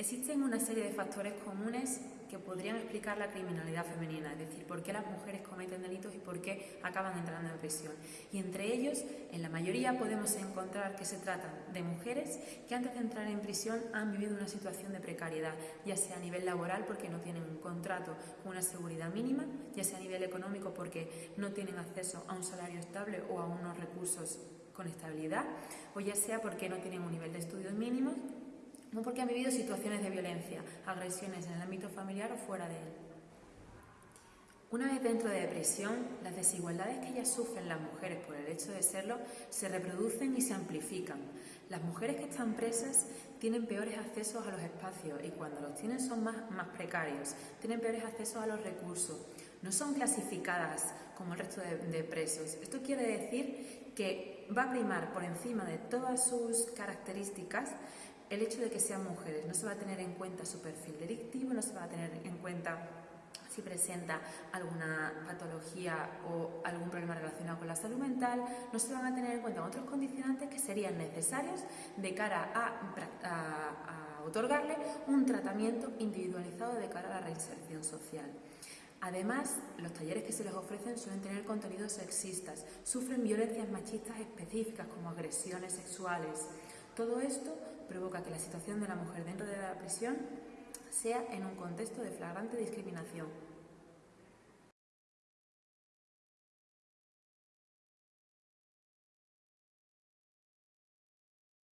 Existen una serie de factores comunes que podrían explicar la criminalidad femenina, es decir, por qué las mujeres cometen delitos y por qué acaban entrando en prisión. Y entre ellos, en la mayoría podemos encontrar que se tratan de mujeres que antes de entrar en prisión han vivido una situación de precariedad, ya sea a nivel laboral porque no tienen un contrato con una seguridad mínima, ya sea a nivel económico porque no tienen acceso a un salario estable o a unos recursos con estabilidad, o ya sea porque no tienen un nivel de estudios mínimos no porque han vivido situaciones de violencia, agresiones en el ámbito familiar o fuera de él. Una vez dentro de depresión, las desigualdades que ellas sufren las mujeres por el hecho de serlo se reproducen y se amplifican. Las mujeres que están presas tienen peores accesos a los espacios y cuando los tienen son más, precarios, tienen peores accesos a los recursos, no son clasificadas como el resto de presos. Esto quiere decir que va a primar por encima de todas sus características el hecho de que sean mujeres. No se va a tener en cuenta su perfil delictivo, no se va a tener en cuenta si presenta alguna patología o algún problema relacionado con la salud mental, no se van a tener en cuenta otros condicionantes que serían necesarios de cara a, otorgarle un tratamiento individualizado de cara a la reinserción social. Además, los talleres que se les ofrecen suelen tener contenidos sexistas, sufren violencias machistas específicas como agresiones sexuales. Todo esto provoca que la situación de la mujer dentro de la prisión sea en un contexto de flagrante discriminación